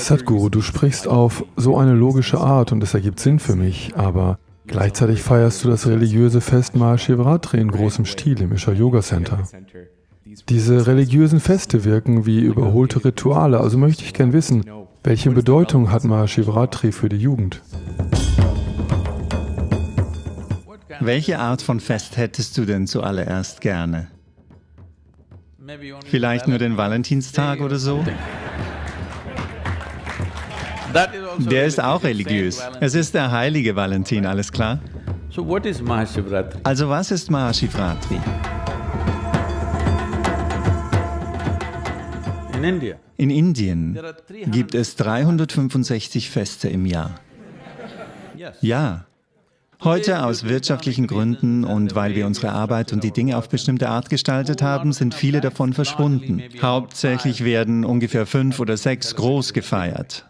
Sadhguru, du sprichst auf so eine logische Art und es ergibt Sinn für mich, aber gleichzeitig feierst du das religiöse Fest Mahashivratri in großem Stil im Isha Yoga Center. Diese religiösen Feste wirken wie überholte Rituale, also möchte ich gern wissen, welche Bedeutung hat Mahashivratri für die Jugend? Welche Art von Fest hättest du denn zuallererst gerne? Vielleicht nur den Valentinstag oder so? Der ist auch religiös. Es ist der heilige Valentin, alles klar? Also was ist Mahashivratri? In Indien gibt es 365 Feste im Jahr. Ja. Heute aus wirtschaftlichen Gründen und weil wir unsere Arbeit und die Dinge auf bestimmte Art gestaltet haben, sind viele davon verschwunden. Hauptsächlich werden ungefähr fünf oder sechs groß gefeiert.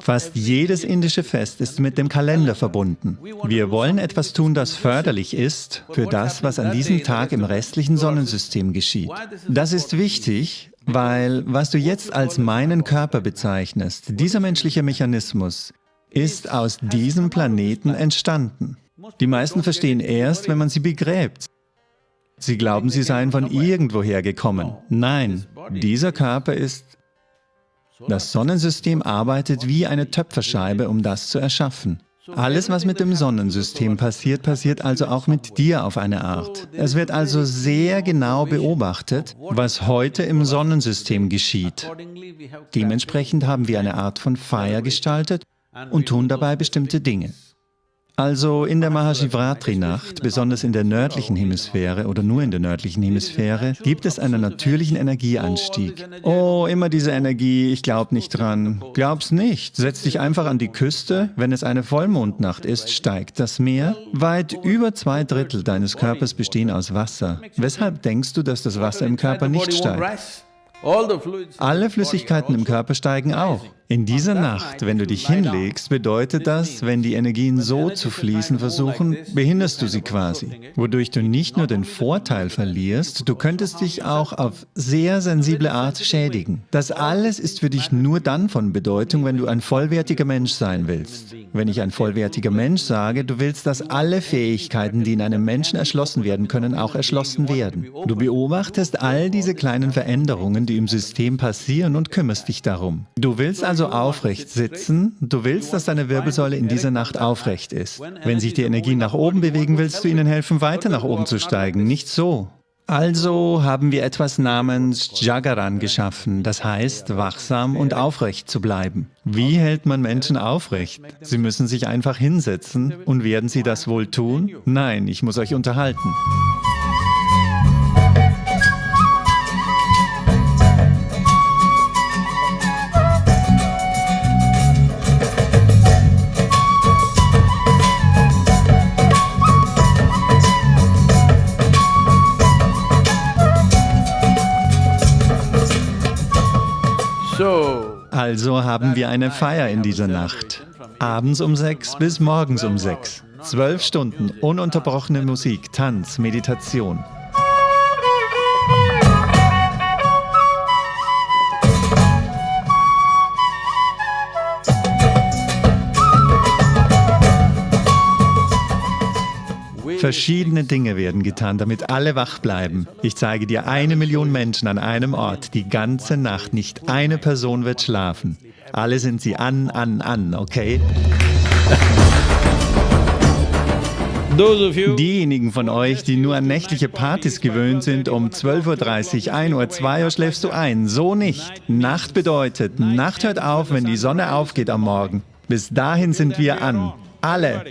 Fast jedes indische Fest ist mit dem Kalender verbunden. Wir wollen etwas tun, das förderlich ist für das, was an diesem Tag im restlichen Sonnensystem geschieht. Das ist wichtig, weil was du jetzt als meinen Körper bezeichnest, dieser menschliche Mechanismus, ist aus diesem Planeten entstanden. Die meisten verstehen erst, wenn man sie begräbt. Sie glauben, sie seien von irgendwoher gekommen. Nein, dieser Körper ist das Sonnensystem arbeitet wie eine Töpferscheibe, um das zu erschaffen. Alles, was mit dem Sonnensystem passiert, passiert also auch mit dir auf eine Art. Es wird also sehr genau beobachtet, was heute im Sonnensystem geschieht. Dementsprechend haben wir eine Art von Feier gestaltet und tun dabei bestimmte Dinge. Also in der Mahashivratri-Nacht, besonders in der nördlichen Hemisphäre oder nur in der nördlichen Hemisphäre, gibt es einen natürlichen Energieanstieg. Oh, immer diese Energie, ich glaub nicht dran. Glaub's nicht. Setz dich einfach an die Küste, wenn es eine Vollmondnacht ist, steigt das Meer. Weit über zwei Drittel deines Körpers bestehen aus Wasser. Weshalb denkst du, dass das Wasser im Körper nicht steigt? Alle Flüssigkeiten im Körper steigen auch. In dieser Nacht, wenn du dich hinlegst, bedeutet das, wenn die Energien so zu fließen versuchen, behinderst du sie quasi, wodurch du nicht nur den Vorteil verlierst, du könntest dich auch auf sehr sensible Art schädigen. Das alles ist für dich nur dann von Bedeutung, wenn du ein vollwertiger Mensch sein willst. Wenn ich ein vollwertiger Mensch sage, du willst, dass alle Fähigkeiten, die in einem Menschen erschlossen werden können, auch erschlossen werden. Du beobachtest all diese kleinen Veränderungen, die im System passieren und kümmerst dich darum. Du willst also also aufrecht sitzen, du willst, dass deine Wirbelsäule in dieser Nacht aufrecht ist. Wenn sich die Energien nach oben bewegen, willst du ihnen helfen, weiter nach oben zu steigen, nicht so. Also haben wir etwas namens Jagaran geschaffen, das heißt, wachsam und aufrecht zu bleiben. Wie hält man Menschen aufrecht? Sie müssen sich einfach hinsetzen. Und werden sie das wohl tun? Nein, ich muss euch unterhalten. Also haben wir eine Feier in dieser Nacht. Abends um sechs bis morgens um sechs. Zwölf Stunden ununterbrochene Musik, Tanz, Meditation. Verschiedene Dinge werden getan, damit alle wach bleiben. Ich zeige dir eine Million Menschen an einem Ort, die ganze Nacht. Nicht eine Person wird schlafen. Alle sind sie an, an, an, okay? Diejenigen von euch, die nur an nächtliche Partys gewöhnt sind, um 12.30 Uhr, 1 Uhr, 2 Uhr schläfst du ein. So nicht. Nacht bedeutet, Nacht hört auf, wenn die Sonne aufgeht am Morgen. Bis dahin sind wir an. Alle.